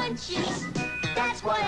munchies. That's why